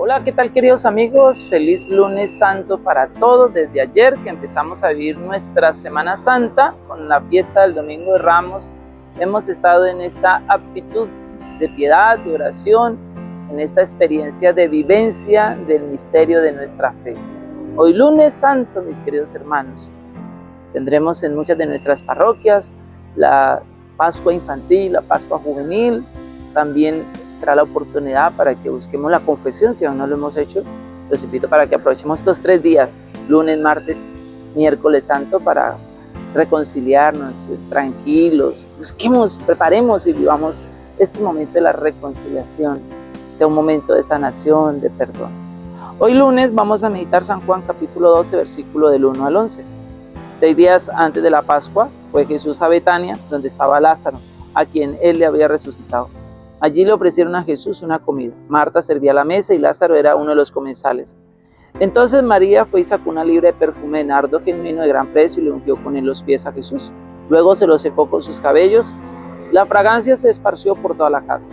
Hola, ¿qué tal queridos amigos? Feliz lunes santo para todos. Desde ayer que empezamos a vivir nuestra Semana Santa con la fiesta del Domingo de Ramos, hemos estado en esta aptitud de piedad, de oración, en esta experiencia de vivencia del misterio de nuestra fe. Hoy lunes santo, mis queridos hermanos, tendremos en muchas de nuestras parroquias la Pascua infantil, la Pascua juvenil, también será la oportunidad para que busquemos la confesión, si aún no lo hemos hecho. Los invito para que aprovechemos estos tres días, lunes, martes, miércoles santo, para reconciliarnos tranquilos. Busquemos, preparemos y vivamos este momento de la reconciliación, sea un momento de sanación, de perdón. Hoy lunes vamos a meditar San Juan capítulo 12, versículo del 1 al 11. Seis días antes de la Pascua fue Jesús a Betania, donde estaba Lázaro, a quien él le había resucitado. Allí le ofrecieron a Jesús una comida. Marta servía la mesa y Lázaro era uno de los comensales. Entonces María fue y sacó una libra de perfume de nardo genuino de gran precio y le ungió con él los pies a Jesús. Luego se lo secó con sus cabellos. La fragancia se esparció por toda la casa.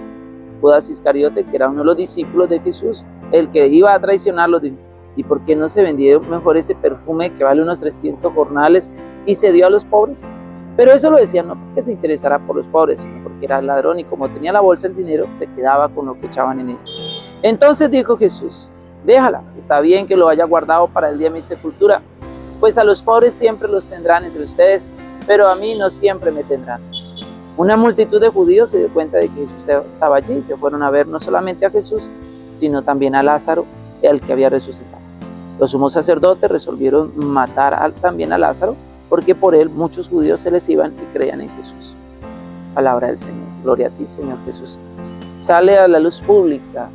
Judas Iscariote, que era uno de los discípulos de Jesús, el que iba a traicionarlo, dijo, ¿y por qué no se vendió mejor ese perfume que vale unos 300 jornales y se dio a los pobres? Pero eso lo decía no porque se interesara por los pobres, sino porque era ladrón y como tenía la bolsa el dinero, se quedaba con lo que echaban en ella. Entonces dijo Jesús, déjala, está bien que lo haya guardado para el día de mi sepultura, pues a los pobres siempre los tendrán entre ustedes, pero a mí no siempre me tendrán. Una multitud de judíos se dio cuenta de que Jesús estaba allí y se fueron a ver no solamente a Jesús, sino también a Lázaro, el que había resucitado. Los sumos sacerdotes resolvieron matar también a Lázaro, porque por él muchos judíos se les iban y creían en Jesús. Palabra del Señor. Gloria a ti, Señor Jesús. Sale a la luz pública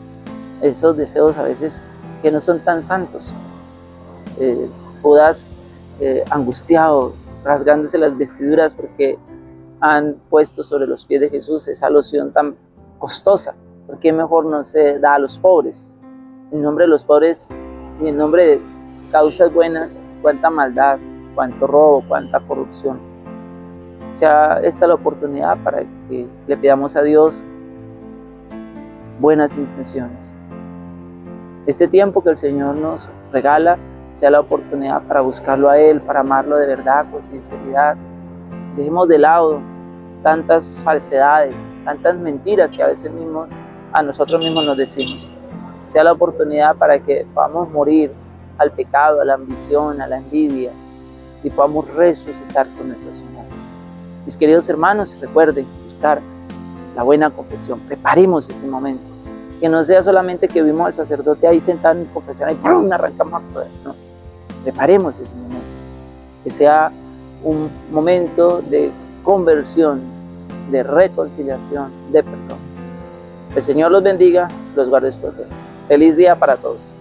esos deseos a veces que no son tan santos. Eh, Judas eh, angustiado, rasgándose las vestiduras porque han puesto sobre los pies de Jesús esa loción tan costosa. ¿Por qué mejor no se da a los pobres? En nombre de los pobres y en nombre de causas buenas, cuánta maldad, cuánto robo, cuánta corrupción. sea, esta es la oportunidad para que le pidamos a Dios buenas intenciones. Este tiempo que el Señor nos regala sea la oportunidad para buscarlo a Él, para amarlo de verdad, con sinceridad. Dejemos de lado tantas falsedades, tantas mentiras que a veces mismos a nosotros mismos nos decimos. Sea la oportunidad para que podamos morir al pecado, a la ambición, a la envidia, y podamos resucitar con nuestra Señora. Mis queridos hermanos, recuerden buscar la buena confesión. Preparemos este momento. Que no sea solamente que vimos al sacerdote ahí sentado en confesión y ¡pum! arrancamos a poder. No. Preparemos ese momento. Que sea un momento de conversión, de reconciliación, de perdón. El Señor los bendiga, los guarde su Feliz día para todos.